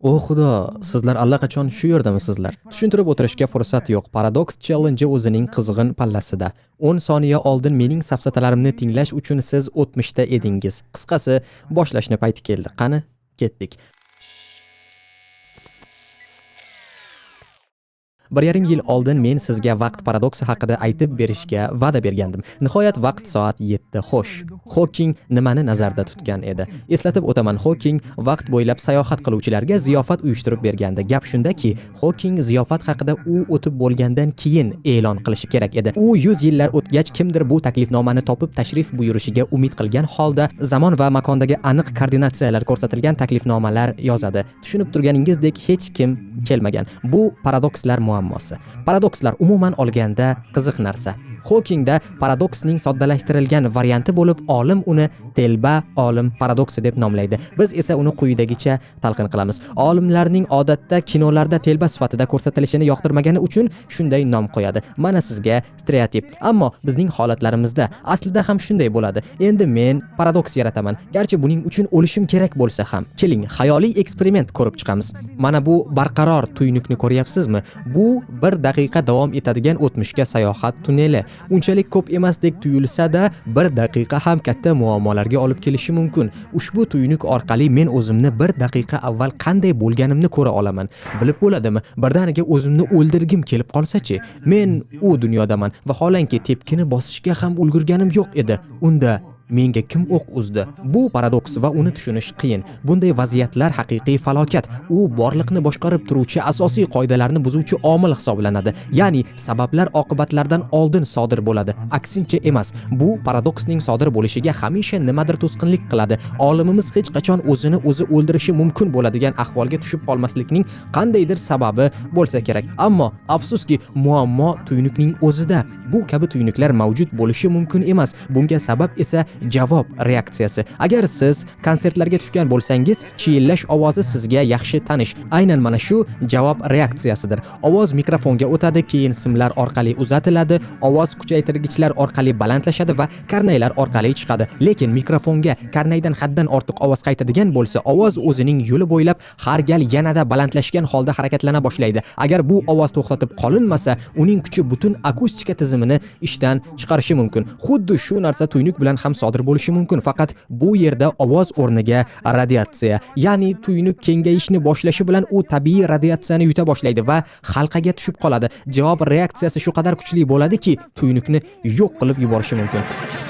O xudo, sizlar allaqachon shu yerdamisizlar. Tushuntirib o'tirishga fursat yo'q. paradoks Challenge o'zining qizg'in pallasida. 10 soniya oldin mening safsatalarimni tinglash uchun siz o'tmishda edingiz. Qisqasi, boshlashni payti keldi. Qani, ketdik. Bir yarim yil oldin men sizga vaqt paradoksi haqida aytib berishga va'da bergandim. Nihoyat vaqt soat 7 xo'sh hoking nimani nazarda tutgan edi? Eslatib o'taman hoking vaqt bo'ylab sayohat qiluvchilarga ziyofat uyushtirib bergandi. Gap shundaki hoking ziyofat haqida u o'tib bo'lgandan keyin e'lon qilishi kerak edi. U 100 yillar o'tgach kimdir bu taklifnomani topib tashrif buyurishiga umid qilgan holda zamon va makondagi aniq koordinatsiyalar ko'rsatilgan taklifnomalar yozadi. Tushunib turganingizdek hech kim kelmagan. Bu paradokslar muammosi muammosi. Paradokslar umuman olganda qiziq narsa. Hokingda paradoksning soddalashtirilgan varianti bo'lib olim uni telba olim paradoksi deb nomlaydi. Biz esa uni quyidagicha talqin qilamiz. Olimlarning odatda kinolarda telba sifatida ko'rsatilishini yoqtirmagani uchun shunday nom qo'yadi. Mana sizga stereotip. Ammo bizning holatlarimizda aslida ham shunday bo'ladi. Endi men paradoks yarataman. Garchi buning uchun o'lishim kerak bo'lsa ham keling xayoliy eksperiment ko'rib chiqamiz. Mana bu barqaror tuynukni ko'ryapsizmi? Bu bir daqiqa davom etadigan o'tmishga sayohat tunneli. Unchalik ko'p emasdek tuyulsa-da bir daqiqa ham katta muammolarga olib kelishi mumkin. Ushbu tuyunuk orqali men o'zimni bir daqiqa avval qanday bo'lganimni ko'ra olaman. Bilib bo'ladimi birdaniga o'zimni o'ldirgim kelib qolsa-chi men u dunyodaman va holanki tepkini bosishga ham ulgurganim yo'q edi. Unda menga kim o'q uzdi? Bu paradoks va uni tushunish qiyin. Bunday vaziyatlar haqiqiy falokat. U borliqni boshqarib turuvchi asosiy qoidalarni buzuvchi omil hisoblanadi. Ya'ni sabablar oqibatlardan oldin sodir bo'ladi. Aksincha emas bu paradoksning sodir bo'lishiga hamisha nimadir to'sqinlik qiladi. Olimimiz hech qachon o'zini o'zi o'ldirishi mumkin bo'ladigan ahvolga tushib qolmaslikning qandaydir sababi bo'lsa kerak. Ammo afsuski muammo tuynukning o'zida. Bu kabi tuynuklar mavjud bo'lishi mumkin emas. Bunga sabab esa javob reaksiyasi. Agar siz konsertlarga tushgan bo'lsangiz chiyillash ovozi sizga yaxshi tanish. Aynan mana shu javob reaksiyasidir. Ovoz mikrofonga o'tadi keyin simlar orqali uzatiladi ovoz kuchaytirgichlar orqali balandlashadi va karnaylar orqali chiqadi. Lekin mikrofonga karnaydan haddan ortiq ovoz qaytadigan bo'lsa ovoz o'zining yo'li bo'ylab har gal yanada balandlashgan holda harakatlana boshlaydi. Agar bu ovoz to'xtatib qolinmasa uning kuchi butun akustika tizimini ishdan chiqarishi mumkin. Xuddi shu narsa tuynuk bilan ham sodir bo'lishi mumkin. Faqat bu yerda ovoz o'rniga radiatsiya ya'ni tuyni kengayishni boshlashi bilan u tabiiy radiatsiyani yuta boshlaydi va halqaga tushib qoladi. Javob reaksiyasi shu qadar kuchli bo'ladiki tuynukni yo'q qilib yuborishi mumkin.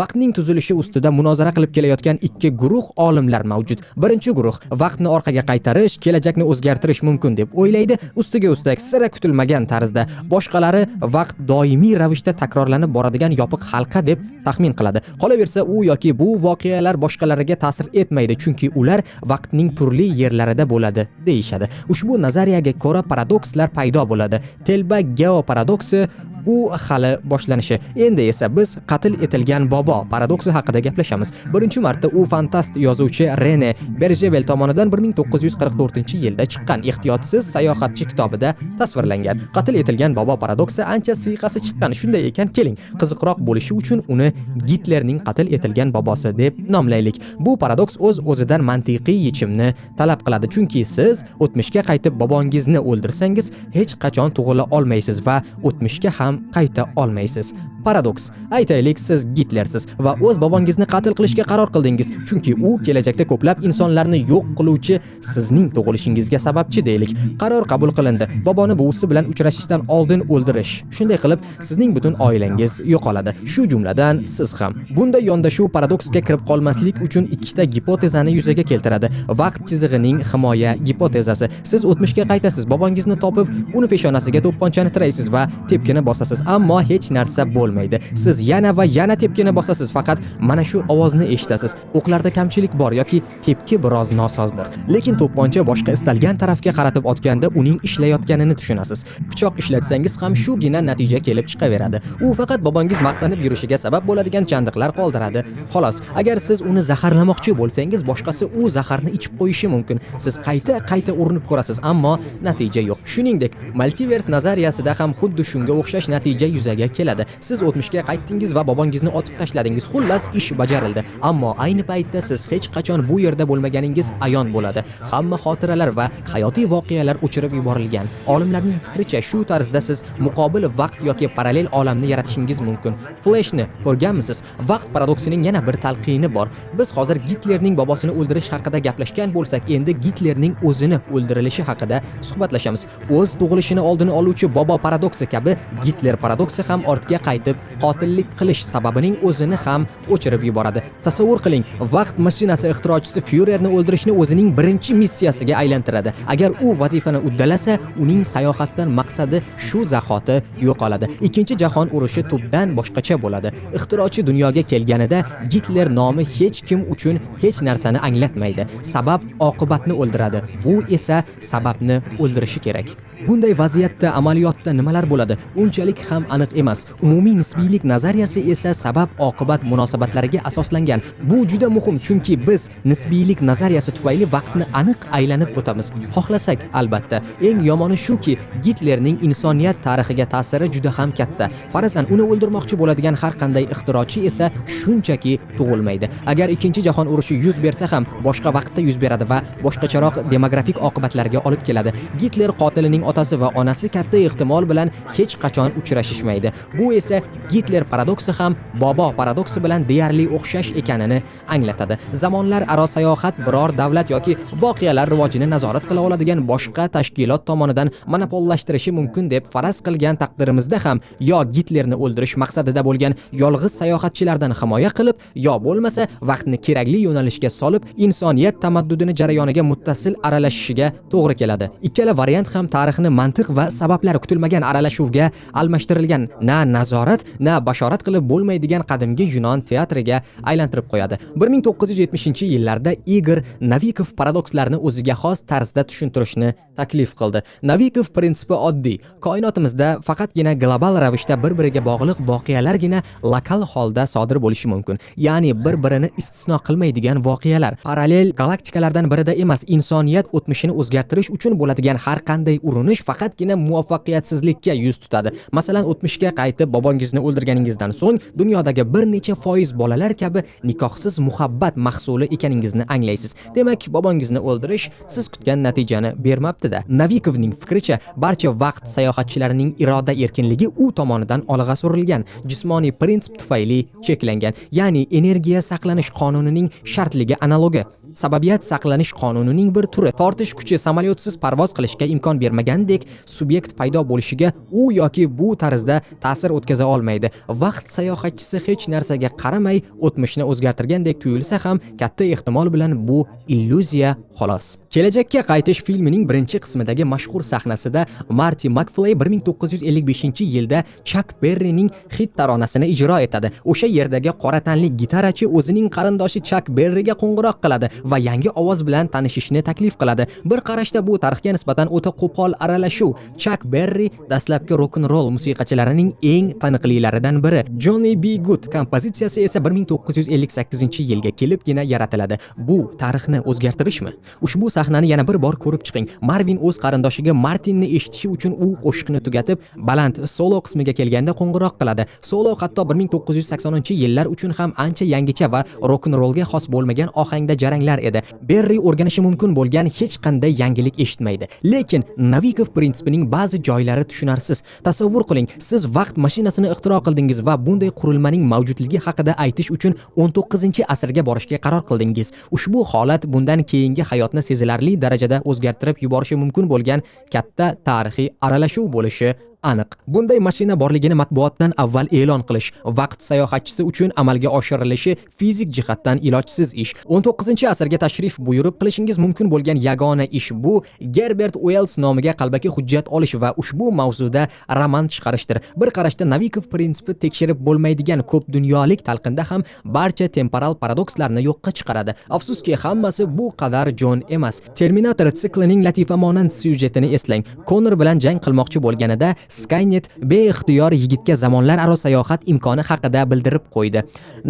Vaqtning tuzilishi ustida munozara qilib kelayotgan ikki guruh olimlar mavjud. Birinchi guruh vaqtni orqaga qaytarish kelajakni o'zgartirish mumkin deb o'ylaydi. Ustiga ustak sira kutilmagan tarzda. Boshqalari vaqt doimiy ravishda takrorlanib boradigan yopiq halqa deb taxmin qiladi. Qolaversa u yoki bu voqealar boshqalariga ta'sir etmaydi chunki ular vaqtning turli yerlarida bo'ladi deyishadi. Ushbu nazariyaga ko'ra paradokslar paydo bo'ladi. Telba geoparadoksi bu hali boshlanishi. Endi esa biz qatl etilgan bobo paradoksi haqida gaplashamiz. Birinchi marta u fantast yozuvchi rene berjevel tomonidan 1944 yilda chiqqan ehtiyotsiz sayohatchi kitobida tasvirlangan. Qatl etilgan bobo paradoksi ancha siyqasi chiqqan. Shunday ekan keling qiziqroq bo'lishi uchun uni gitlerning qatl etilgan bobosi deb nomlaylik. Bu paradoks o'z o'zidan mantiqiy yechimni talab qiladi. Chunki siz o'tmishga qaytib bobongizni o'ldirsangiz hech qachon tug'ila olmaysiz va o'tmishga ham qayta olmaysiz. Paradoks. Aytaylik siz gitlersiz va o'z bobongizni qatl qilishga qaror qildingiz. Chunki u kelajakda ko'plab insonlarni yo'q qiluvchi sizning tug'ilishingizga sababchi deylik. Qaror qabul qilindi. Boboni buvisi bilan uchrashishdan oldin o'ldirish. Shunday qilib sizning butun oilangiz yo'qoladi. Shu jumladan siz ham. Bunday yondashuv paradoksga kirib qolmaslik uchun ikkita gipotezani yuzaga keltiradi. Vaqt chizig'ining himoya gipotezasi. Siz o'tmishga qaytasiz. Bobongizni topib uni peshonasiga to'pponchani tiraysiz va tepkini bosasiz. Ammo hech narsa bo'lmaydi. Bo'lmaydi. Siz yana va yana tepkini bosasiz faqat mana shu ovozni eshitasiz. O'qlarda kamchilik bor yoki tepki biroz nosozdir. Lekin to'pponcha boshqa istalgan tarafga qaratib otganda uning ishlayotganini tushunasiz. Pichoq ishlatsangiz ham shugina natija kelib chiqaveradi. U faqat bobongiz maqtanib yurishiga sabab bo'ladigan chandiqlar qoldiradi. Xolos agar siz uni zaharlamoqchi bo'lsangiz boshqasi u zaharni ichib qo'yishi mumkin. Siz qayta qayta urinib ko'rasiz ammo natija yo'q. Shuningdek multivers nazariyasida ham xuddi shunga o'xshash natija yuzaga keladi. Siz o'tmishga qaytdingiz va bobongizni otib tashladingiz. Xullas ish bajarildi. Ammo ayni paytda siz hech qachon bu yerda bo'lmaganingiz ayon bo'ladi. Hamma xotiralar va hayotiy voqealar o'chirib yuborilgan. Olimlarning fikricha shu tarzda siz muqobil vaqt yoki parallel olamni yaratishingiz mumkin. Flashni ko'rganmisiz? Vaqt paradoksining yana bir talqini bor. Biz hozir gitlerning bobosini o'ldirish haqida gaplashgan bo'lsak endi gitlerning o'zini o'ldirilishi haqida suhbatlashamiz. O'z tug'ilishini oldini oluvchi bobo paradoksi kabi gitler paradoksi ham ortga qaytib qotillik qilish sababining o'zini ham o'chirib yuboradi. Tasavvur qiling vaqt mashinasi ixtirochisi fyurerni o'ldirishni o'zining birinchi missiyasiga aylantiradi. Agar u vazifani uddalasa uning sayohatdan maqsadi shu zahoti yo'qoladi. Ikkinchi jahon urushi tubdan boshqacha bo'ladi. Ixtirochi dunyoga kelganida gitler nomi hech kim uchun hech narsani anglatmaydi. Sabab oqibatni o'ldiradi. U esa sababni o'ldirishi kerak. Bunday vaziyatda amaliyotda nimalar bo'ladi? Unchalik ham aniq emas. Umumiy nisbiylik nazariyasi esa sabab oqibat munosabatlariga asoslangan. Bu juda muhim chunki biz nisbiylik nazariyasi tufayli vaqtni aniq aylanib o'tamiz. Xohlasak albatta eng yomoni shuki gitlerning insoniyat tarixiga ta'siri juda ham katta. Farazan uni o'ldirmoqchi bo'ladigan har qanday ixtirochi esa shunchaki tug'ilmaydi. Agar ikkinchi jahon urushi yuz bersa ham boshqa vaqtda yuz beradi va boshqacharoq demografik oqibatlarga olib keladi. Gitler qotilining otasi va onasi katta ehtimol bilan hech qachon uchrashishmaydi. Bu esa gitler paradoksi ham bobo paradoksi bilan deyarli o'xshash ekanini anglatadi. Zamonlar aro sayohat biror davlat yoki voqealar rivojini nazorat qila oladigan boshqa tashkilot tomonidan monopollashtirishi mumkin deb faraz qilgan taqdirimizda ham yo gitlerni o'ldirish maqsadida bo'lgan yolg'iz sayohatchilardan himoya qilib yo bo'lmasa vaqtni kerakli yo'nalishga solib insoniyat tamaddudini jarayoniga muttasil aralashishiga to'g'ri keladi. Ikkala variant ham tarixni mantiq va sabablar kutilmagan aralashuvga almashtirilgan. Na nazorat na bashorat qilib bo'lmaydigan qadimgi yunon teatriga aylantirib qo'yadi. 1970 yillarda igor navikov paradokslarini o'ziga xos tarzda tushuntirishni taklif qildi. Navikov prinsipi oddiy. Koinotimizda faqatgina global ravishda bir biriga bog'liq voqealargina lokal holda sodir bo'lishi mumkin. Ya'ni bir birini istisno qilmaydigan voqealar. Parallel galaktikalardan birida emas insoniyat o'tmishini o'zgartirish uchun bo'ladigan har qanday urinish faqatgina muvaffaqiyatsizlikka yuz tutadi. Masalan o'tmishga qaytib bobongizni o'ldirganingizdan so'ng dunyodagi bir necha foiz bolalar kabi nikohsiz muhabbat mahsuli ekaningizni anglaysiz. Demak bobongizni o'ldirish siz kutgan natijani bermabdida. Navikovning fikricha barcha vaqt sayohatchilarining iroda erkinligi u tomonidan olg'a surilgan. Jismoniy prinsip tufayli cheklangan ya'ni energiya saqlanish qonunining shartligi analogi. Sababiyat saqlanish qonunining bir turi. Tortish kuchi samolyotsiz parvoz qilishga imkon bermagandek subyekt paydo bo'lishiga u yoki bu tarzda ta'sir o'tkaza olmaydi. Vaqt sayohatchisi hech narsaga qaramay o'tmishni o'zgartirgandek tuyulsa ham katta ehtimol bilan bu illyuziya xolos. Kelajakka qaytish filmining birinchi qismidagi mashhur sahnasida marti makfley 1955 yilda chak berrining hit taronasini ijro etadi. O'sha yerdagi qora tanli gitarachi o'zining qarindoshi chak berriga qo'ng'iroq qiladi. Va yangi ovoz bilan tanishishni taklif qiladi. Bir qarashda bu tarixga nisbatan o'ta qo'pol aralashuv. Chuck Berry dastlabki rock n roll musiqachilarining eng taniqlilaridan biri. Johnny B. Good kompozitsiyasi esa 1958 yilga kelibgina yaratiladi. Bu tarixni o'zgartirishmi? Ushbu sahnani yana bir bor ko'rib chiqing. Marvin o'z qarindoshiga martinni eshitishi uchun u qo'shiqni tugatib baland solo qismiga kelganda qo'ng'iroq qiladi. Solo hatto 1980 yillar uchun ham ancha yangicha va rock n rollga xos bo'lmagan ohangda jaranglar edi. Berri o'rganishi mumkin bo'lgan hech qanday yangilik eshitmaydi. Lekin navikov prinsipining ba'zi joylari tushunarsiz. Tasavvur qiling siz vaqt mashinasini ixtiro qildingiz va bunday qurilmaning mavjudligi haqida aytish uchun 19 asrga borishga qaror qildingiz. Ushbu holat bundan keyingi hayotni sezilarli darajada o'zgartirib yuborishi mumkin bo'lgan katta tarixiy aralashuv bo'lishi aniq. Bunday mashina borligini matbuotdan avval e'lon qilish vaqt sayohatchisi uchun amalga oshirilishi fizik jihatdan ilojsiz ish. 19 asrga tashrif buyurib qilishingiz mumkin bo'lgan yagona ish bu gerbert uels nomiga qalbaki hujjat olish va ushbu mavzuda roman chiqarishdir. Bir qarashda navikov prinsipi tekshirib bo'lmaydigan ko'p dunyolik talqinda ham barcha temporal paradokslarni yo'qqa chiqaradi. Afsuski hammasi bu qadar jon emas. Terminator siklining latifamonand syujetini eslang. Konor bilan jang qilmoqchi bo'lganida skynet beixtiyor yigitga zamonlar aro sayohat imkoni haqida bildirib qo'ydi.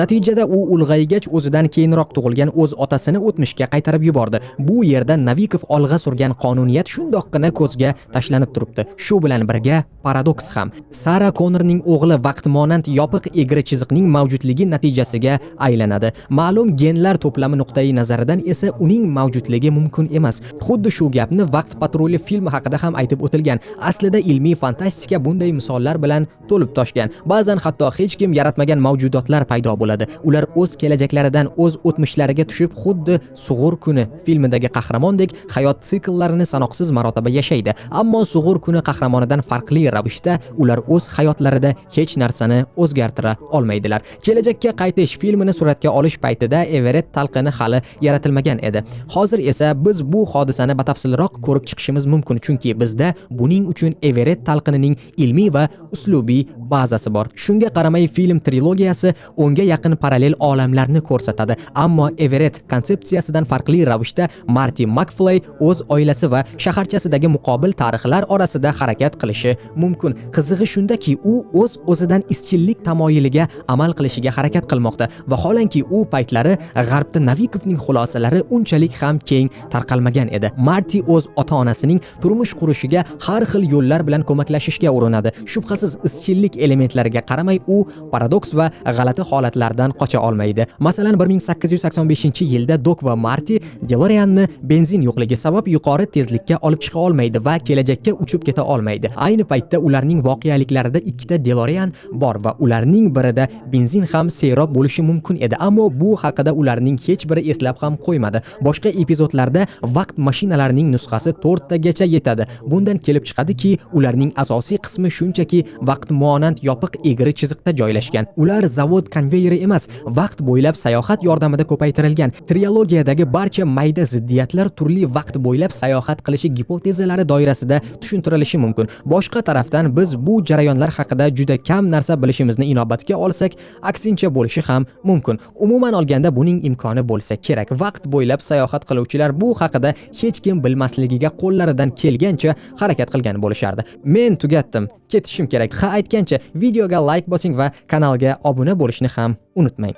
Natijada u ulg'aygach o'zidan keyinroq tug'ilgan o'z otasini o'tmishga qaytarib yubordi. Bu yerda navikov olg'a surgan qonuniyat shundoqqina ko'zga tashlanib turibdi. Shu bilan birga paradoks ham. Sara konorning o'g'li vaqtmonand yopiq egri chiziqning mavjudligi natijasiga aylanadi. Ma'lum genlar to'plami nuqtai nazaridan esa uning mavjudligi mumkin emas. Xuddi shu gapni vaqt patruli filmi haqida ham aytib o'tilgan. Aslida ilmiy fantastika fantastika bunday misollar bilan to'lib toshgan. Ba'zan hatto hech kim yaratmagan mavjudotlar paydo bo'ladi. Ular o'z kelajaklaridan o'z o'tmishlariga tushib xuddi sug'ur kuni filmidagi qahramondek hayot sikllarini sanoqsiz marotaba yashaydi. Ammo sug'ur kuni qahramonidan farqli ravishda ular o'z hayotlarida hech narsani o'zgartira olmaydilar. Kelajakka qaytish filmini suratga olish paytida everett talqini hali yaratilmagan edi. Hozir esa biz bu hodisani batafsilroq ko'rib chiqishimiz mumkin chunki bizda buning uchun everett talqini talqinining ilmiy va uslubiy bazasi bor. Shunga qaramay film trilogiyasi o'nga yaqin parallel olamlarni ko'rsatadi. Ammo everett konsepsiyasidan farqli ravishda marti makflay o'z oilasi va shaharchasidagi muqobil tarixlar orasida harakat qilishi mumkin. Qizig'i shundaki u o'z o'zidan izchillik tamoyiliga amal qilishiga harakat qilmoqda. Vaholanki u paytlari g'arbda navikovning xulosalari unchalik ham keng tarqalmagan edi. Marti o'z ota onasining turmush qurishiga har xil yo'llar bilan yashashga urinadi. Shubhasiz izchillik elementlariga qaramay u paradoks va g'alati holatlardan qocha olmaydi. Masalan 1885 yilda dok va marti delorianni benzin yo'qligi sabab yuqori tezlikka olib chiqa olmaydi va kelajakka uchib keta olmaydi. Ayni paytda ularning voqealiklarida ikkita delorian bor va ularning birida benzin ham serob bo'lishi mumkin edi. Ammo bu haqida ularning hech biri eslab ham qo'ymadi. Boshqa epizodlarda vaqt mashinalarining nusxasi 4 tagacha yetadi. Bundan kelib chiqadiki ularning asosiy qismi shunchaki vaqt monand yopiq egri chiziqda joylashgan. Ular zavod konveyeri emas vaqt bo'ylab sayohat yordamida ko'paytirilgan. Triologiyadagi barcha mayda ziddiyatlar turli vaqt bo'ylab sayohat qilishi gipotezalari doirasida tushuntirilishi mumkin. Boshqa tarafdan biz bu jarayonlar haqida juda kam narsa bilishimizni inobatga olsak aksincha bo'lishi ham mumkin. Umuman olganda buning imkoni bo'lsa kerak. Vaqt bo'ylab sayohat qiluvchilar bu haqida hech kim bilmasligiga qo'llaridan kelgancha harakat qilgan bo'lishardi. Men tugatdim. Ketishim kerak. Ha aytgancha videoga like bosing va kanalga obuna bo'lishni ham unutmang.